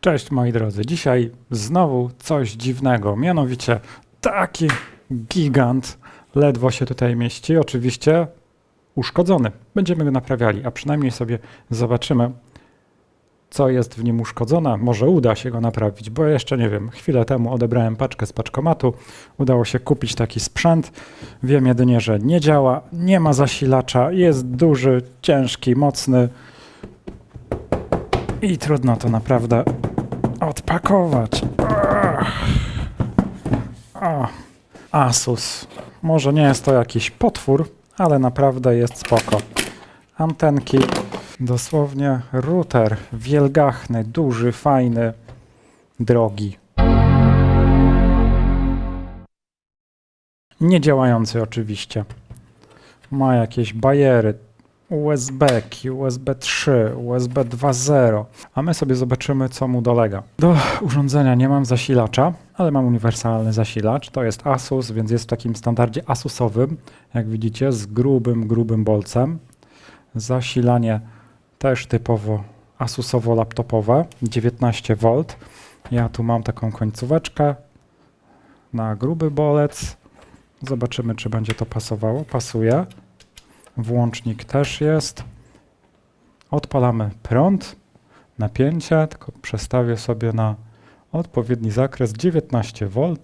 Cześć moi drodzy, dzisiaj znowu coś dziwnego, mianowicie taki gigant ledwo się tutaj mieści, oczywiście uszkodzony. Będziemy go naprawiali, a przynajmniej sobie zobaczymy, co jest w nim uszkodzone. Może uda się go naprawić, bo jeszcze nie wiem. Chwilę temu odebrałem paczkę z paczkomatu, udało się kupić taki sprzęt. Wiem jedynie, że nie działa, nie ma zasilacza, jest duży, ciężki, mocny. I trudno to naprawdę odpakować. O, Asus. Może nie jest to jakiś potwór, ale naprawdę jest spoko. Antenki, dosłownie router wielgachny, duży, fajny, drogi. Niedziałający oczywiście. Ma jakieś bajery, USB, USB 3, USB 2.0, a my sobie zobaczymy, co mu dolega. Do urządzenia nie mam zasilacza, ale mam uniwersalny zasilacz. To jest Asus, więc jest w takim standardzie Asusowym, jak widzicie, z grubym, grubym bolcem. Zasilanie też typowo Asusowo-laptopowe, 19V. Ja tu mam taką końcóweczkę na gruby bolec. Zobaczymy, czy będzie to pasowało. Pasuje. Włącznik też jest. Odpalamy prąd, napięcie, tylko przestawię sobie na odpowiedni zakres 19V.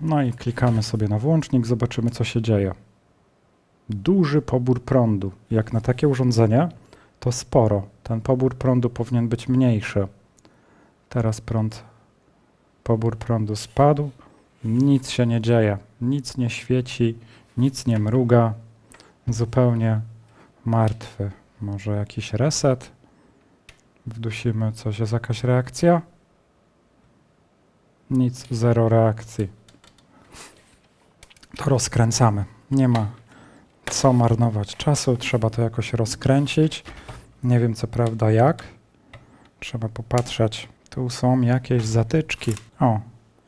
No i klikamy sobie na włącznik, zobaczymy co się dzieje. Duży pobór prądu. Jak na takie urządzenie, to sporo. Ten pobór prądu powinien być mniejszy. Teraz prąd, pobór prądu spadł. Nic się nie dzieje, nic nie świeci, nic nie mruga zupełnie martwy. Może jakiś reset? Wdusimy coś, jest jakaś reakcja? Nic, zero reakcji. To rozkręcamy. Nie ma co marnować czasu, trzeba to jakoś rozkręcić. Nie wiem co prawda jak. Trzeba popatrzeć. Tu są jakieś zatyczki. O,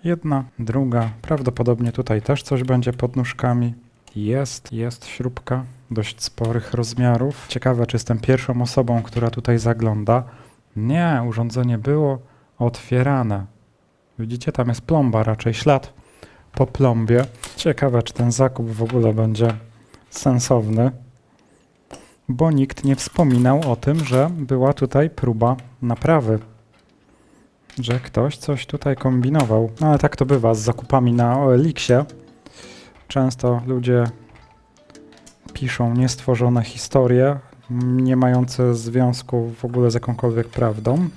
jedna, druga. Prawdopodobnie tutaj też coś będzie pod nóżkami. Jest, jest śrubka dość sporych rozmiarów. Ciekawe, czy jestem pierwszą osobą, która tutaj zagląda. Nie, urządzenie było otwierane. Widzicie, tam jest plomba, raczej ślad po plombie. Ciekawe, czy ten zakup w ogóle będzie sensowny, bo nikt nie wspominał o tym, że była tutaj próba naprawy. Że ktoś coś tutaj kombinował. No ale tak to bywa z zakupami na OLX-ie. Często ludzie piszą niestworzone historie, nie mające związku w ogóle z jakąkolwiek prawdą.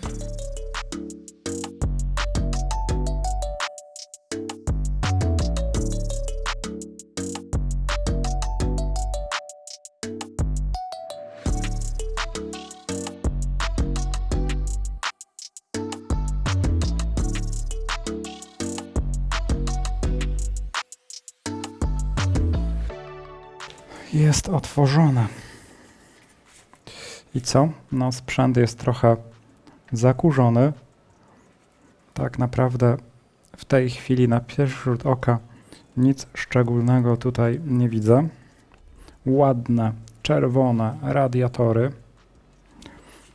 Jest otworzone. I co? No, sprzęt jest trochę zakurzony. Tak naprawdę w tej chwili na pierwszy rzut oka nic szczególnego tutaj nie widzę. Ładne, czerwone radiatory.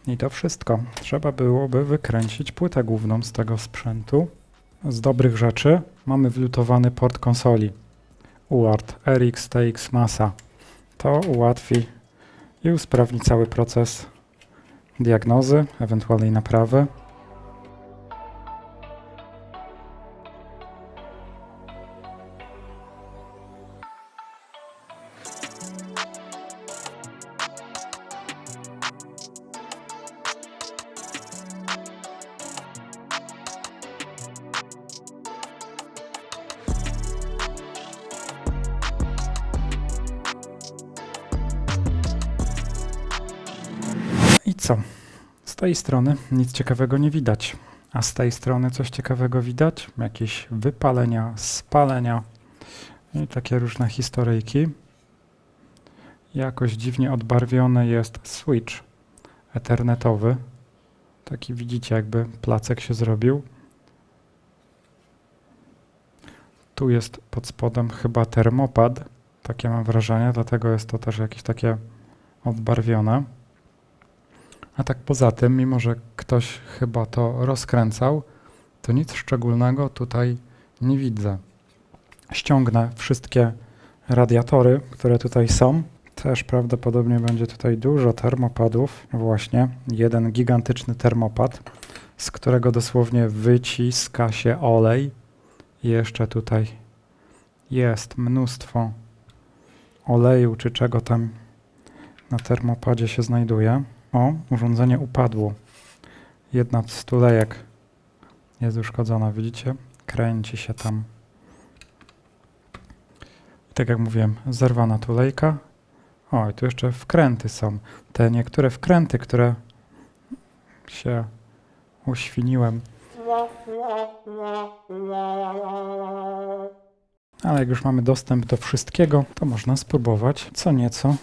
I to wszystko. Trzeba byłoby wykręcić płytę główną z tego sprzętu. Z dobrych rzeczy mamy wlutowany port konsoli UART RX TX Masa. To ułatwi i usprawni cały proces diagnozy, ewentualnej naprawy. Co? Z tej strony nic ciekawego nie widać, a z tej strony coś ciekawego widać. Jakieś wypalenia, spalenia i takie różne historyjki. Jakoś dziwnie odbarwiony jest switch ethernetowy. Taki widzicie, jakby placek się zrobił. Tu jest pod spodem chyba termopad. Takie mam wrażenie, dlatego jest to też jakieś takie odbarwione. A tak poza tym, mimo że ktoś chyba to rozkręcał, to nic szczególnego tutaj nie widzę. Ściągnę wszystkie radiatory, które tutaj są. Też prawdopodobnie będzie tutaj dużo termopadów. Właśnie, jeden gigantyczny termopad, z którego dosłownie wyciska się olej. I jeszcze tutaj jest mnóstwo oleju, czy czego tam na termopadzie się znajduje. O, urządzenie upadło. Jedna z tulejek jest uszkodzona, widzicie? Kręci się tam. Tak jak mówiłem, zerwana tulejka. O, i tu jeszcze wkręty są. Te niektóre wkręty, które się uświniłem. Ale jak już mamy dostęp do wszystkiego, to można spróbować co nieco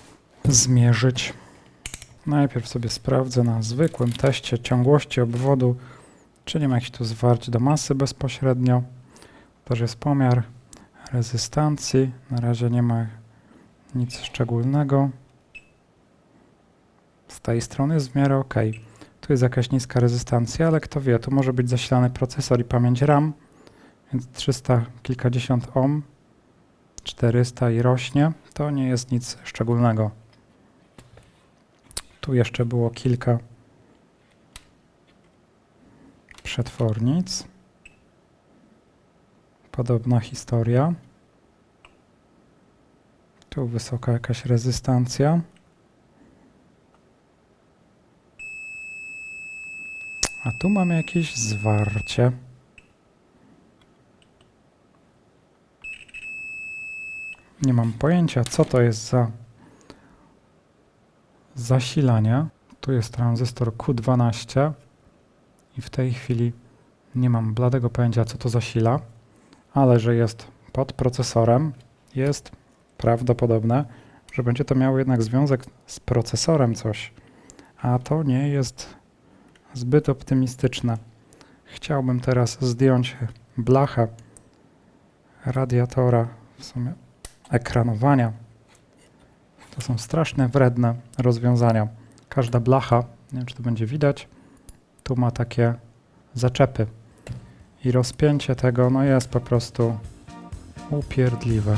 zmierzyć. Najpierw sobie sprawdzę na zwykłym teście ciągłości obwodu, czy nie ma jakichś tu zwarć do masy bezpośrednio. Też jest pomiar rezystancji. Na razie nie ma nic szczególnego. Z tej strony jest w miarę ok. Tu jest jakaś niska rezystancja, ale kto wie, tu może być zasilany procesor i pamięć RAM, więc 300 kilkadziesiąt ohm, 400 i rośnie. To nie jest nic szczególnego. Tu jeszcze było kilka przetwornic. Podobna historia. Tu wysoka jakaś rezystancja. A tu mamy jakieś zwarcie. Nie mam pojęcia, co to jest za zasilanie. Tu jest tranzystor Q12 i w tej chwili nie mam bladego pojęcia, co to zasila, ale że jest pod procesorem, jest prawdopodobne, że będzie to miało jednak związek z procesorem coś, a to nie jest zbyt optymistyczne. Chciałbym teraz zdjąć blachę radiatora, w sumie ekranowania. To są straszne, wredne rozwiązania. Każda blacha, nie wiem czy to będzie widać, tu ma takie zaczepy. I rozpięcie tego no jest po prostu upierdliwe.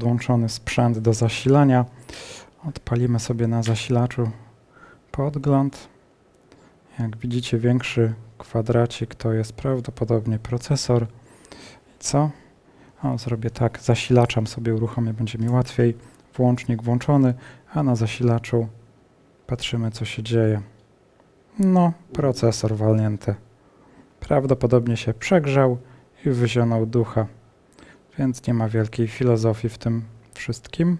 Podłączony sprzęt do zasilania. Odpalimy sobie na zasilaczu podgląd. Jak widzicie, większy kwadracik to jest prawdopodobnie procesor. Co? O, zrobię tak, zasilaczem sobie uruchomię, będzie mi łatwiej. Włącznik włączony, a na zasilaczu patrzymy, co się dzieje. No, procesor walnięty. Prawdopodobnie się przegrzał i wyzionął ducha więc nie ma wielkiej filozofii w tym wszystkim.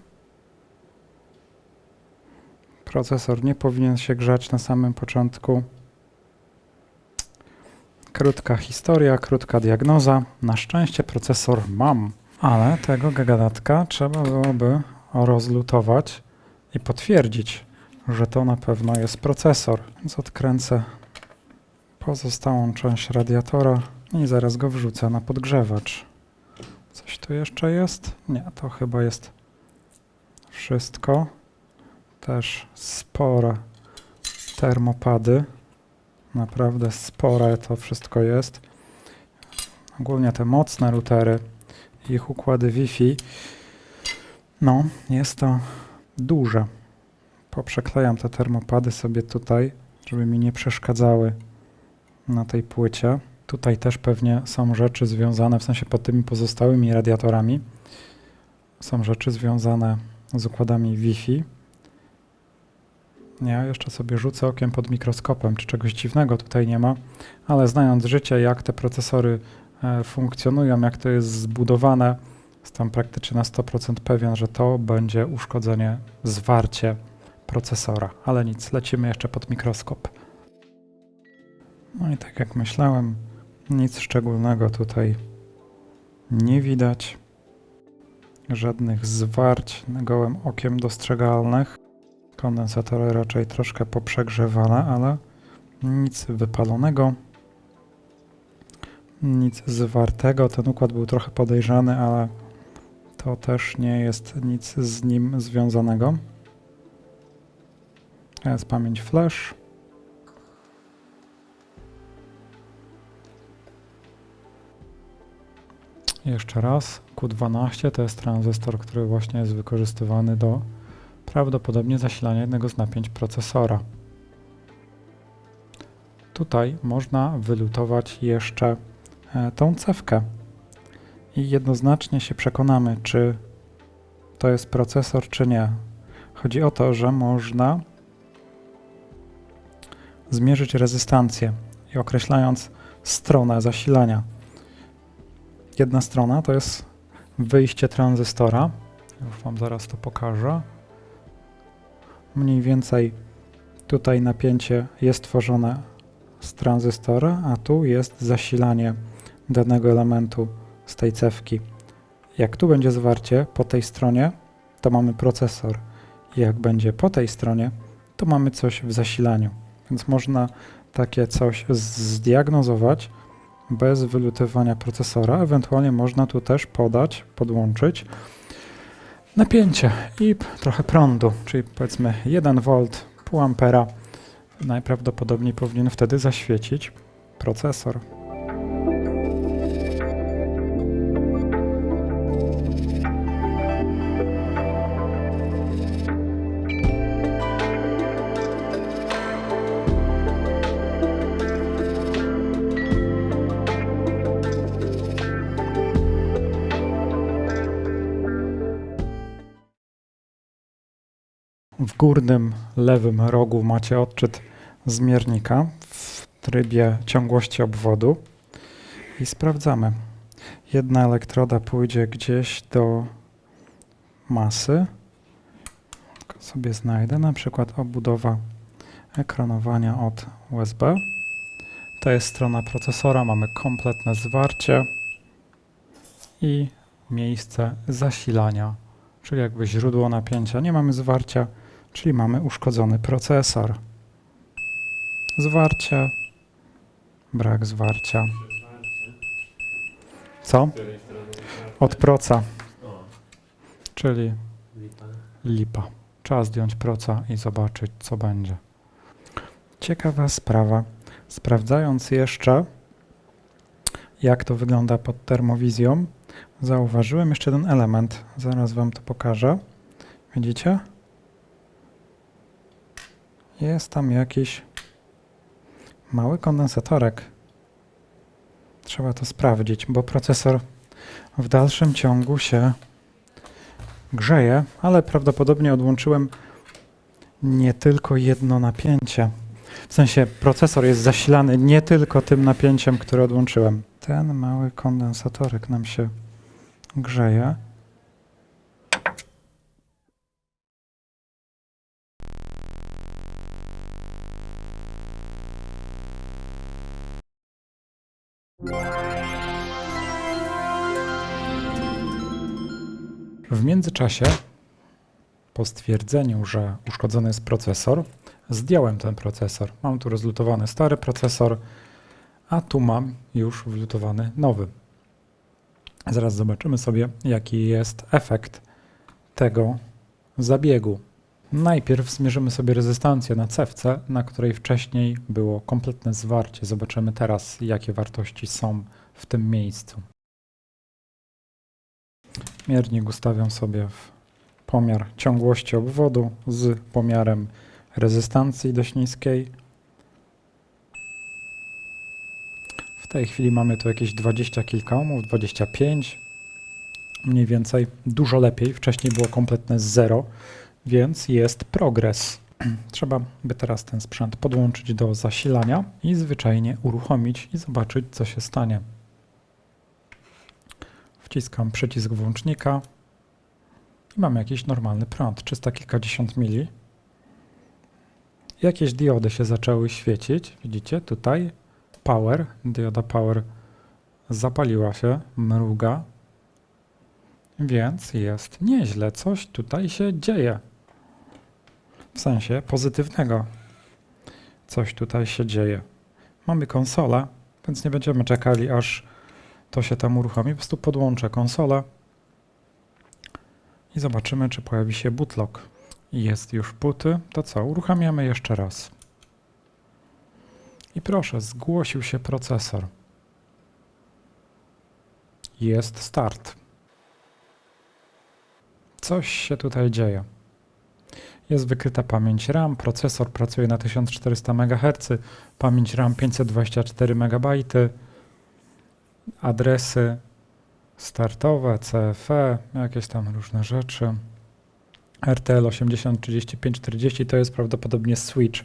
Procesor nie powinien się grzać na samym początku. Krótka historia, krótka diagnoza. Na szczęście procesor mam, ale tego gagadatka trzeba byłoby rozlutować i potwierdzić, że to na pewno jest procesor. Więc odkręcę pozostałą część radiatora i zaraz go wrzucę na podgrzewacz. Coś tu jeszcze jest? Nie, to chyba jest wszystko. Też spore termopady. Naprawdę spore to wszystko jest. Ogólnie te mocne routery, ich układy Wi-Fi, no, jest to duże. Poprzeklejam te termopady sobie tutaj, żeby mi nie przeszkadzały na tej płycie. Tutaj też pewnie są rzeczy związane, w sensie pod tymi pozostałymi radiatorami, są rzeczy związane z układami Wi-Fi. Ja jeszcze sobie rzucę okiem pod mikroskopem, czy czegoś dziwnego tutaj nie ma, ale znając życie, jak te procesory e, funkcjonują, jak to jest zbudowane. Jestem praktycznie na 100% pewien, że to będzie uszkodzenie, zwarcie procesora. Ale nic, lecimy jeszcze pod mikroskop. No i tak jak myślałem, nic szczególnego tutaj nie widać. Żadnych zwarć gołym okiem dostrzegalnych. Kondensatory raczej troszkę poprzegrzewane, ale nic wypalonego. Nic zwartego. Ten układ był trochę podejrzany, ale to też nie jest nic z nim związanego. To jest pamięć flash. Jeszcze raz, Q12 to jest tranzystor, który właśnie jest wykorzystywany do prawdopodobnie zasilania jednego z napięć procesora. Tutaj można wylutować jeszcze e, tą cewkę i jednoznacznie się przekonamy, czy to jest procesor, czy nie. Chodzi o to, że można zmierzyć rezystancję i określając stronę zasilania. Jedna strona to jest wyjście tranzystora. Już Wam zaraz to pokażę. Mniej więcej tutaj napięcie jest tworzone z tranzystora, a tu jest zasilanie danego elementu z tej cewki. Jak tu będzie zwarcie po tej stronie, to mamy procesor. Jak będzie po tej stronie, to mamy coś w zasilaniu. Więc można takie coś zdiagnozować bez wylutowania procesora. Ewentualnie można tu też podać, podłączyć napięcie i trochę prądu, czyli powiedzmy 1 V, pół ampera. Najprawdopodobniej powinien wtedy zaświecić procesor. Górnym lewym rogu macie odczyt zmiernika w trybie ciągłości obwodu i sprawdzamy. Jedna elektroda pójdzie gdzieś do masy. Sobie znajdę na przykład obudowa ekranowania od USB. To jest strona procesora, mamy kompletne zwarcie i miejsce zasilania, czyli jakby źródło napięcia. Nie mamy zwarcia, czyli mamy uszkodzony procesor. Zwarcie, brak zwarcia. Co? Od proca, czyli lipa. Trzeba zdjąć proca i zobaczyć, co będzie. Ciekawa sprawa. Sprawdzając jeszcze, jak to wygląda pod termowizją, zauważyłem jeszcze ten element. Zaraz Wam to pokażę. Widzicie? Jest tam jakiś mały kondensatorek. Trzeba to sprawdzić, bo procesor w dalszym ciągu się grzeje, ale prawdopodobnie odłączyłem nie tylko jedno napięcie. W sensie procesor jest zasilany nie tylko tym napięciem, które odłączyłem. Ten mały kondensatorek nam się grzeje. W międzyczasie, po stwierdzeniu, że uszkodzony jest procesor, zdjąłem ten procesor. Mam tu rozlutowany stary procesor, a tu mam już wlutowany nowy. Zaraz zobaczymy sobie, jaki jest efekt tego zabiegu. Najpierw zmierzymy sobie rezystancję na cewce, na której wcześniej było kompletne zwarcie. Zobaczymy teraz, jakie wartości są w tym miejscu. Miernik ustawiam sobie w pomiar ciągłości obwodu z pomiarem rezystancji dość niskiej. W tej chwili mamy tu jakieś 20 kilka ohmów, 25 mniej więcej, dużo lepiej. Wcześniej było kompletne zero, więc jest progres. Trzeba by teraz ten sprzęt podłączyć do zasilania i zwyczajnie uruchomić i zobaczyć, co się stanie. Wciskam przycisk włącznika i mamy jakiś normalny prąd, 300 kilkadziesiąt mili. Jakieś diody się zaczęły świecić, widzicie tutaj, power, dioda power zapaliła się, mruga, więc jest nieźle, coś tutaj się dzieje. W sensie pozytywnego. Coś tutaj się dzieje. Mamy konsolę, więc nie będziemy czekali, aż to się tam uruchomi. Po prostu podłączę konsolę i zobaczymy, czy pojawi się bootlock. Jest już buty. To co? Uruchamiamy jeszcze raz. I proszę, zgłosił się procesor. Jest start. Coś się tutaj dzieje. Jest wykryta pamięć RAM, procesor pracuje na 1400 MHz, pamięć RAM 524 MB, adresy startowe, CFE, jakieś tam różne rzeczy. RTL 803540 to jest prawdopodobnie switch.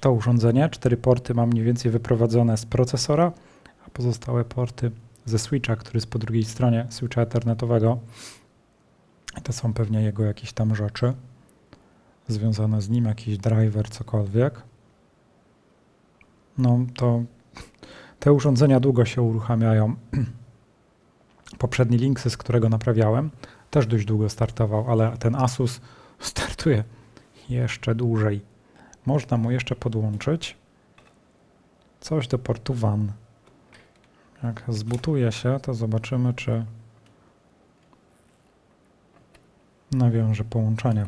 To urządzenie, cztery porty mam mniej więcej wyprowadzone z procesora, a pozostałe porty ze switcha, który jest po drugiej stronie switcha ethernetowego. I to są pewnie jego jakieś tam rzeczy związane z nim, jakiś driver, cokolwiek. No to te urządzenia długo się uruchamiają. Poprzedni Linksy, z którego naprawiałem, też dość długo startował, ale ten Asus startuje jeszcze dłużej. Można mu jeszcze podłączyć coś do portu WAN. Jak zbutuje się, to zobaczymy, czy nawiąże połączenie.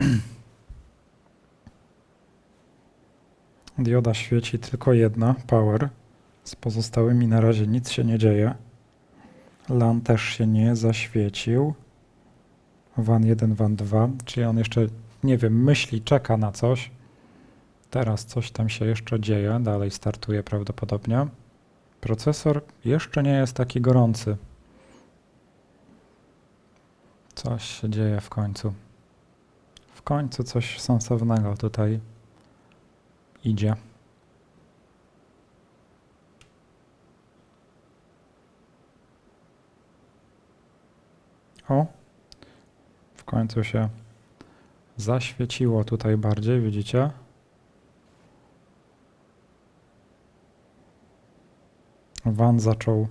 Dioda świeci tylko jedna, power. Z pozostałymi na razie nic się nie dzieje. LAN też się nie zaświecił. WAN 1, WAN 2, czyli on jeszcze, nie wiem, myśli, czeka na coś. Teraz coś tam się jeszcze dzieje, dalej startuje prawdopodobnie. Procesor jeszcze nie jest taki gorący. Coś się dzieje w końcu. W końcu coś sensownego tutaj idzie. O, w końcu się zaświeciło tutaj bardziej, widzicie? Van zaczął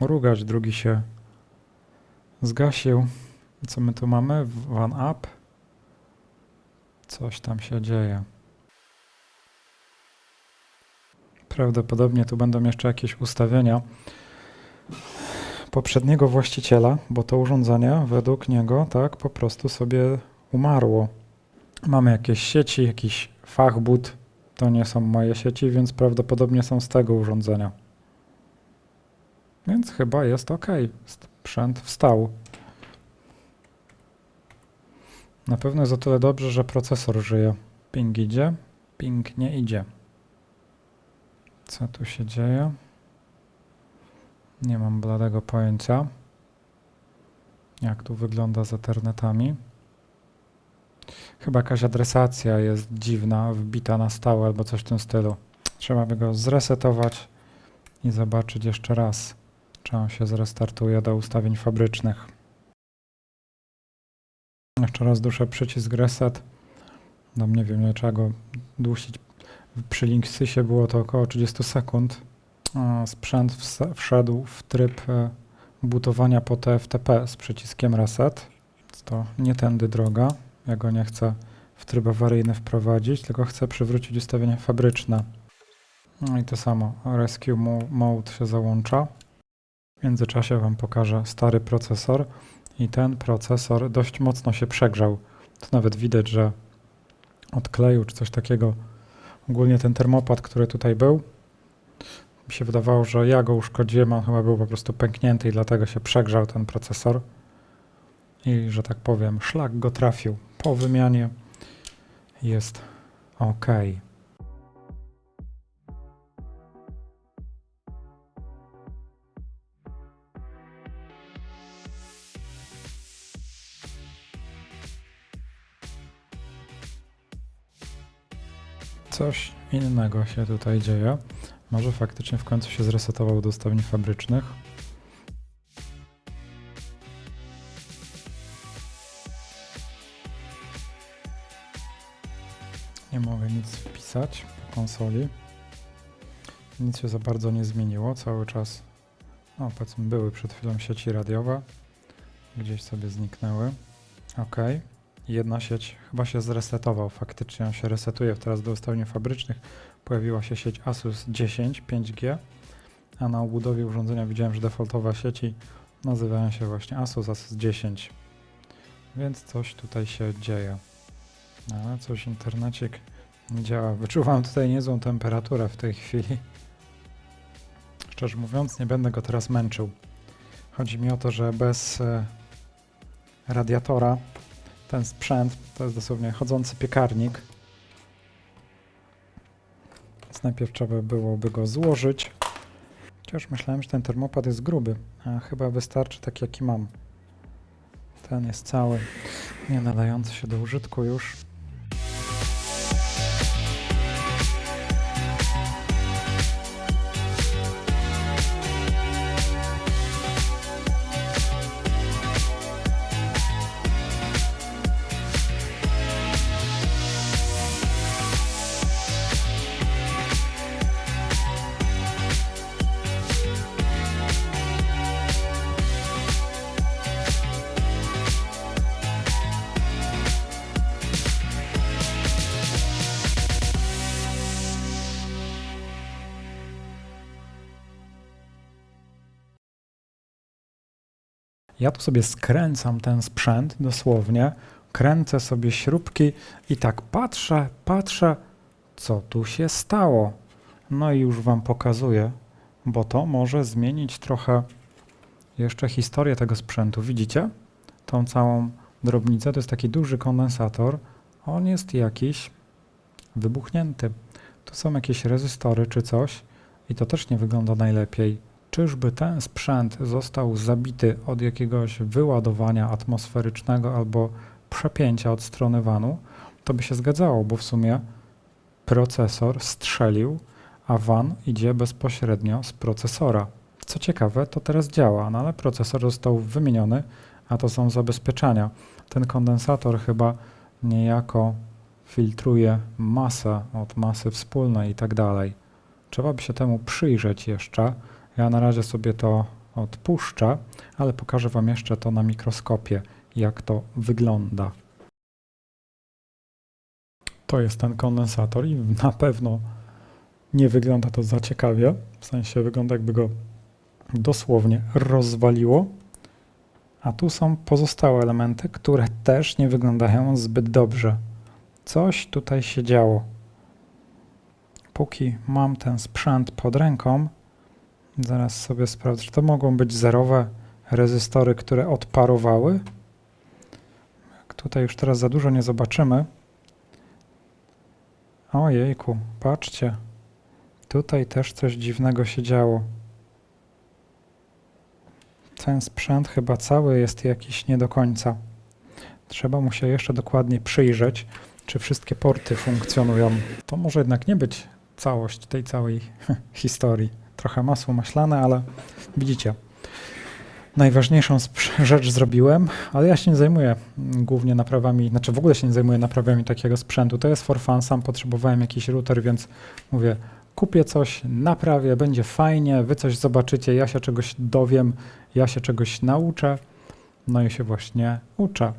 mrugać, drugi się zgasił. Co my tu mamy? Van up. Coś tam się dzieje. Prawdopodobnie tu będą jeszcze jakieś ustawienia poprzedniego właściciela, bo to urządzenie według niego tak po prostu sobie umarło. Mamy jakieś sieci, jakiś fachbut. To nie są moje sieci, więc prawdopodobnie są z tego urządzenia. Więc chyba jest ok. Sprzęt wstał. Na pewno jest o tyle dobrze, że procesor żyje. Ping idzie, ping nie idzie. Co tu się dzieje? Nie mam bladego pojęcia. Jak tu wygląda z Ethernetami. Chyba jakaś adresacja jest dziwna, wbita na stałe albo coś w tym stylu. Trzeba by go zresetować i zobaczyć jeszcze raz, czy on się zrestartuje do ustawień fabrycznych. Jeszcze raz duszę przycisk reset. No nie wiem, nie trzeba go dusić. Przy Linksysie było to około 30 sekund. Sprzęt wszedł w tryb e, butowania po TFTP z przyciskiem reset. To nie tędy droga. Ja go nie chcę w tryb awaryjny wprowadzić, tylko chcę przywrócić ustawienia fabryczne. No i to samo. Rescue Mode się załącza. W międzyczasie Wam pokażę stary procesor i ten procesor dość mocno się przegrzał. To nawet widać, że odkleił czy coś takiego. Ogólnie ten termopad, który tutaj był, mi się wydawało, że ja go uszkodziłem, on chyba był po prostu pęknięty i dlatego się przegrzał ten procesor. I, że tak powiem, szlak go trafił. Po wymianie jest ok. coś innego się tutaj dzieje. Może faktycznie w końcu się zresetował do stawni fabrycznych. Nie mogę nic wpisać po konsoli. Nic się za bardzo nie zmieniło, cały czas no powiedzmy były przed chwilą sieci radiowe, gdzieś sobie zniknęły. OK. Jedna sieć chyba się zresetował. Faktycznie on się resetuje teraz do ustawień fabrycznych. Pojawiła się sieć Asus 10 5G, a na obudowie urządzenia widziałem, że defaultowe sieci nazywają się właśnie Asus Asus 10. Więc coś tutaj się dzieje. Ale coś internecik nie działa. Wyczuwam tutaj niezłą temperaturę w tej chwili. Szczerze mówiąc, nie będę go teraz męczył. Chodzi mi o to, że bez e, radiatora ten sprzęt to jest dosłownie chodzący piekarnik. Więc najpierw trzeba byłoby go złożyć. Chociaż myślałem, że ten termopad jest gruby, a chyba wystarczy tak jaki mam. Ten jest cały, nie nadający się do użytku już. Ja tu sobie skręcam ten sprzęt dosłownie, kręcę sobie śrubki i tak patrzę, patrzę, co tu się stało. No i już Wam pokazuję, bo to może zmienić trochę jeszcze historię tego sprzętu. Widzicie? Tą całą drobnicę, to jest taki duży kondensator. On jest jakiś wybuchnięty. Tu są jakieś rezystory czy coś i to też nie wygląda najlepiej. Czyżby ten sprzęt został zabity od jakiegoś wyładowania atmosferycznego albo przepięcia od strony vanu? To by się zgadzało, bo w sumie procesor strzelił, a van idzie bezpośrednio z procesora. Co ciekawe, to teraz działa, no ale procesor został wymieniony, a to są zabezpieczenia. Ten kondensator chyba niejako filtruje masę od masy wspólnej i tak dalej. Trzeba by się temu przyjrzeć jeszcze. Ja na razie sobie to odpuszczę, ale pokażę Wam jeszcze to na mikroskopie, jak to wygląda. To jest ten kondensator i na pewno nie wygląda to za ciekawie. W sensie wygląda jakby go dosłownie rozwaliło. A tu są pozostałe elementy, które też nie wyglądają zbyt dobrze. Coś tutaj się działo. Póki mam ten sprzęt pod ręką, zaraz sobie sprawdzę, czy to mogą być zerowe rezystory, które odparowały. Tutaj już teraz za dużo nie zobaczymy. Ojejku, patrzcie. Tutaj też coś dziwnego się działo. Ten sprzęt chyba cały jest jakiś nie do końca. Trzeba mu się jeszcze dokładnie przyjrzeć, czy wszystkie porty funkcjonują. To może jednak nie być całość tej całej historii. Trochę masło maślane, ale widzicie. Najważniejszą rzecz zrobiłem, ale ja się nie zajmuję głównie naprawami, znaczy w ogóle się nie zajmuję naprawami takiego sprzętu. To jest for fun, sam potrzebowałem jakiś router, więc mówię, kupię coś, naprawię, będzie fajnie, wy coś zobaczycie, ja się czegoś dowiem, ja się czegoś nauczę, no i się właśnie uczę.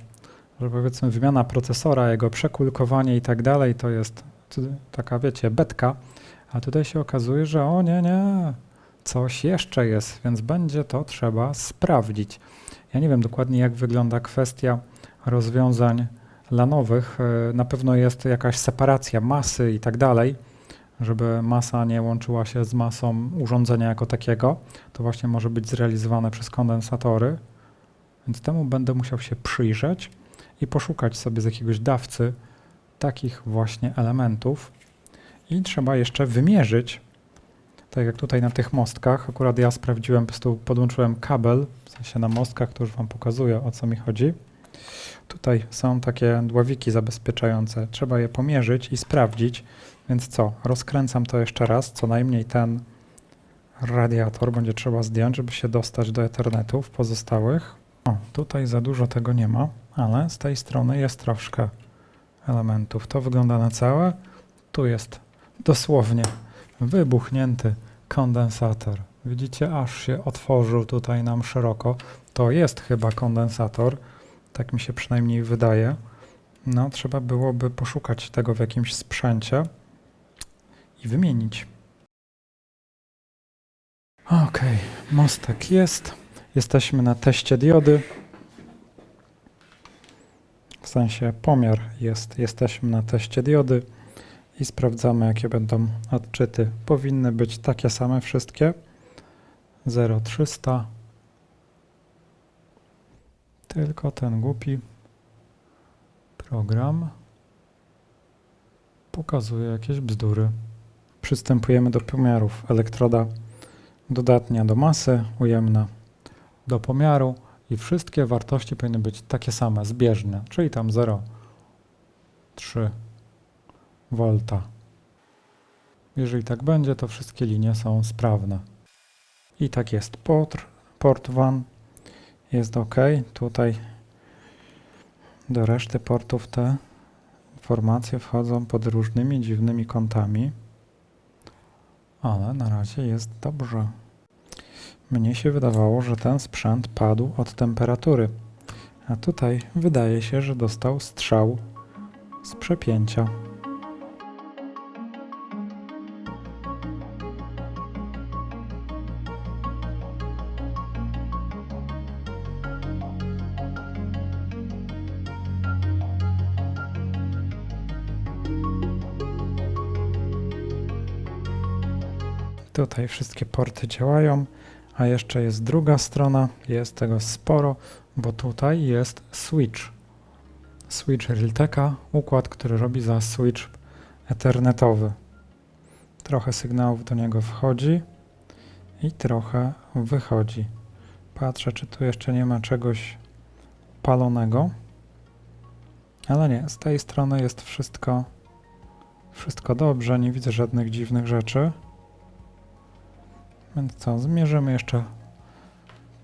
Że powiedzmy wymiana procesora, jego przekulkowanie i tak dalej, to jest taka, wiecie, betka, a tutaj się okazuje, że o nie, nie, coś jeszcze jest, więc będzie to trzeba sprawdzić. Ja nie wiem dokładnie, jak wygląda kwestia rozwiązań lanowych. E, na pewno jest jakaś separacja masy i tak dalej, żeby masa nie łączyła się z masą urządzenia jako takiego. To właśnie może być zrealizowane przez kondensatory, więc temu będę musiał się przyjrzeć i poszukać sobie z jakiegoś dawcy takich właśnie elementów. I trzeba jeszcze wymierzyć, tak jak tutaj na tych mostkach, akurat ja sprawdziłem, po prostu podłączyłem kabel, w sensie na mostkach, to już Wam pokazuję o co mi chodzi. Tutaj są takie dławiki zabezpieczające, trzeba je pomierzyć i sprawdzić, więc co, rozkręcam to jeszcze raz, co najmniej ten radiator będzie trzeba zdjąć, żeby się dostać do Ethernetów pozostałych. O, tutaj za dużo tego nie ma, ale z tej strony jest troszkę elementów. To wygląda na całe. Tu jest dosłownie wybuchnięty kondensator. Widzicie, aż się otworzył tutaj nam szeroko. To jest chyba kondensator, tak mi się przynajmniej wydaje. No, trzeba byłoby poszukać tego w jakimś sprzęcie i wymienić. Ok, mostek jest. Jesteśmy na teście diody. W sensie pomiar jest. Jesteśmy na teście diody i sprawdzamy, jakie będą odczyty. Powinny być takie same wszystkie. 0,300. Tylko ten głupi program pokazuje jakieś bzdury. Przystępujemy do pomiarów. Elektroda dodatnia do masy, ujemna do pomiaru i wszystkie wartości powinny być takie same, zbieżne, czyli tam 0,3 V. Jeżeli tak będzie, to wszystkie linie są sprawne. I tak jest. Port, port 1 jest ok. Tutaj do reszty portów te informacje wchodzą pod różnymi dziwnymi kątami, ale na razie jest dobrze. Mnie się wydawało, że ten sprzęt padł od temperatury, a tutaj wydaje się, że dostał strzał z przepięcia. Tutaj wszystkie porty działają, a jeszcze jest druga strona, jest tego sporo, bo tutaj jest switch. Switch Realteka, układ, który robi za switch ethernetowy. Trochę sygnałów do niego wchodzi i trochę wychodzi. Patrzę, czy tu jeszcze nie ma czegoś palonego. Ale nie, z tej strony jest wszystko, wszystko dobrze, nie widzę żadnych dziwnych rzeczy. Więc co, zmierzymy jeszcze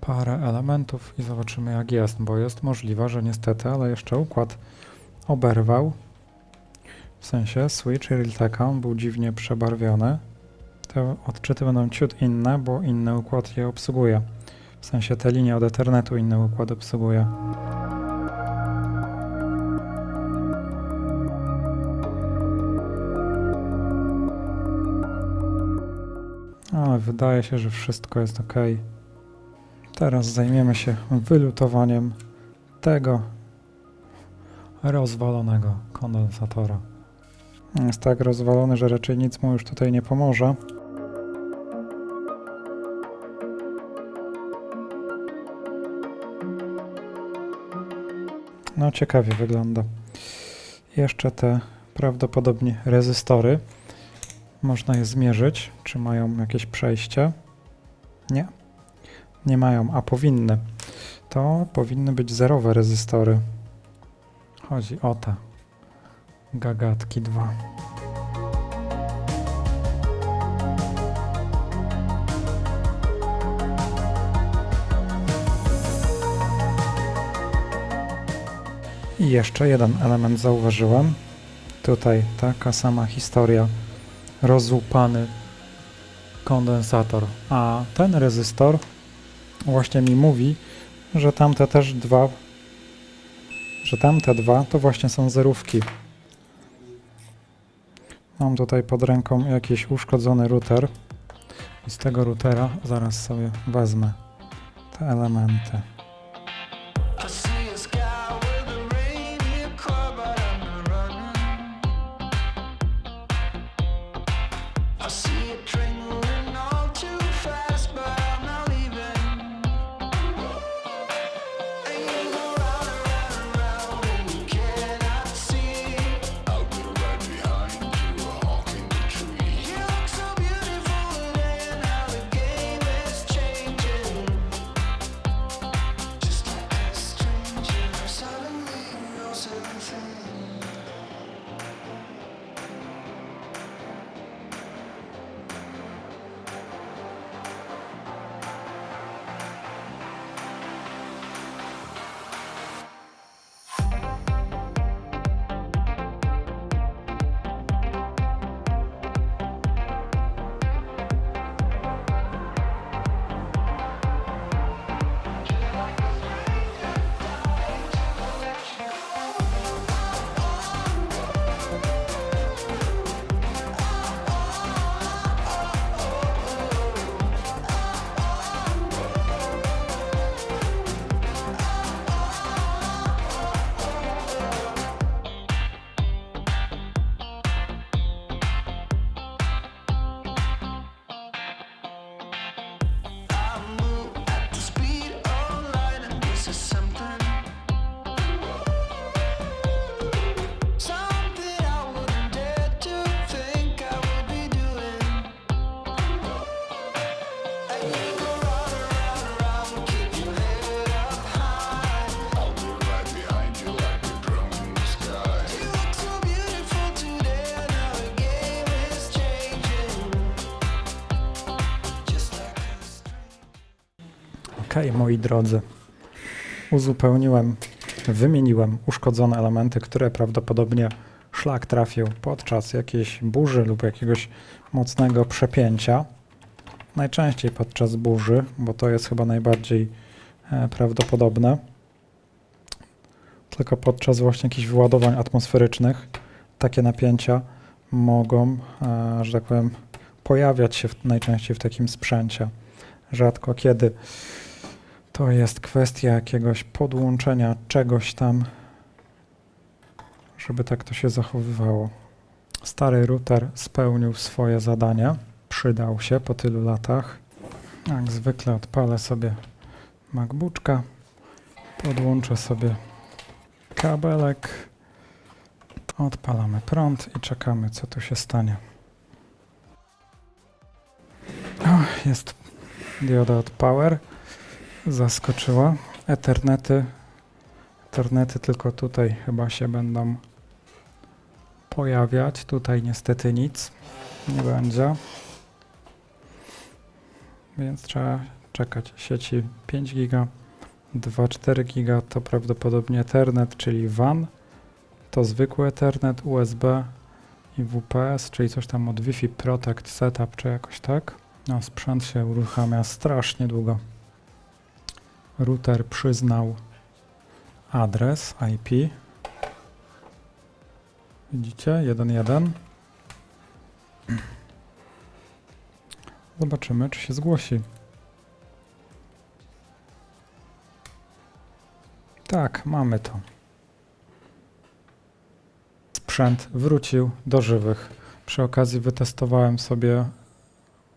parę elementów i zobaczymy jak jest, bo jest możliwe, że niestety, ale jeszcze układ oberwał. W sensie switch Realteka był dziwnie przebarwiony. Te odczyty będą ciut inne, bo inny układ je obsługuje. W sensie te linie od Ethernetu inny układ obsługuje. Ale wydaje się, że wszystko jest ok. Teraz zajmiemy się wylutowaniem tego rozwalonego kondensatora. Jest tak rozwalony, że raczej nic mu już tutaj nie pomoże. No ciekawie wygląda. Jeszcze te prawdopodobnie rezystory. Można je zmierzyć, czy mają jakieś przejście. Nie. Nie mają, a powinny. To powinny być zerowe rezystory. Chodzi o te gagatki 2. I jeszcze jeden element zauważyłem. Tutaj taka sama historia rozłupany kondensator. A ten rezystor właśnie mi mówi, że tamte też dwa, że tamte dwa to właśnie są zerówki. Mam tutaj pod ręką jakiś uszkodzony router i z tego routera zaraz sobie wezmę te elementy. Okej, moi drodzy. Uzupełniłem, wymieniłem uszkodzone elementy, które prawdopodobnie szlak trafił podczas jakiejś burzy lub jakiegoś mocnego przepięcia. Najczęściej podczas burzy, bo to jest chyba najbardziej e, prawdopodobne. Tylko podczas właśnie jakichś wyładowań atmosferycznych takie napięcia mogą, e, że tak powiem, pojawiać się w, najczęściej w takim sprzęcie. Rzadko kiedy to jest kwestia jakiegoś podłączenia czegoś tam, żeby tak to się zachowywało. Stary router spełnił swoje zadanie, przydał się po tylu latach. Jak zwykle odpalę sobie MacBooka, podłączę sobie kabelek, odpalamy prąd i czekamy co tu się stanie. Jest dioda od Power, zaskoczyła. Ethernety, Ethernety tylko tutaj chyba się będą pojawiać. Tutaj niestety nic nie będzie. Więc trzeba czekać. Sieci 5 giga, 2,4 giga to prawdopodobnie Ethernet, czyli WAN. To zwykły Ethernet, USB i WPS, czyli coś tam od Wi-Fi Protect Setup, czy jakoś tak. No, sprzęt się uruchamia strasznie długo. Router przyznał adres IP. Widzicie? 1.1. Zobaczymy, czy się zgłosi. Tak, mamy to. Sprzęt wrócił do żywych. Przy okazji wytestowałem sobie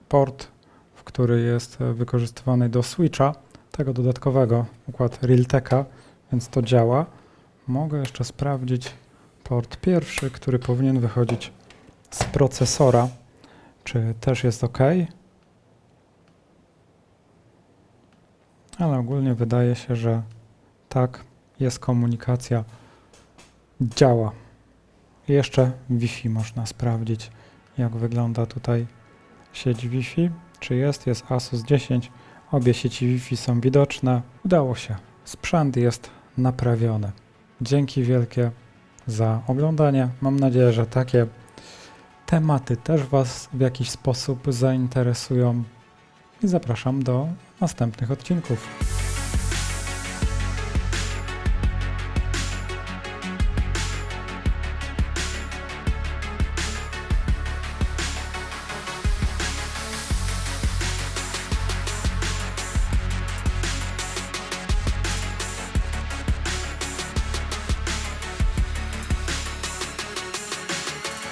port, w który jest wykorzystywany do switcha, tego dodatkowego, układ Realteka, więc to działa. Mogę jeszcze sprawdzić port pierwszy, który powinien wychodzić z procesora, czy też jest ok. Ale ogólnie wydaje się, że tak, jest komunikacja, działa. Jeszcze Wi-Fi można sprawdzić, jak wygląda tutaj sieć Wi-Fi. Czy jest? Jest Asus 10. Obie sieci Wi-Fi są widoczne. Udało się. Sprzęt jest naprawiony. Dzięki wielkie za oglądanie. Mam nadzieję, że takie tematy też Was w jakiś sposób zainteresują i zapraszam do następnych odcinków.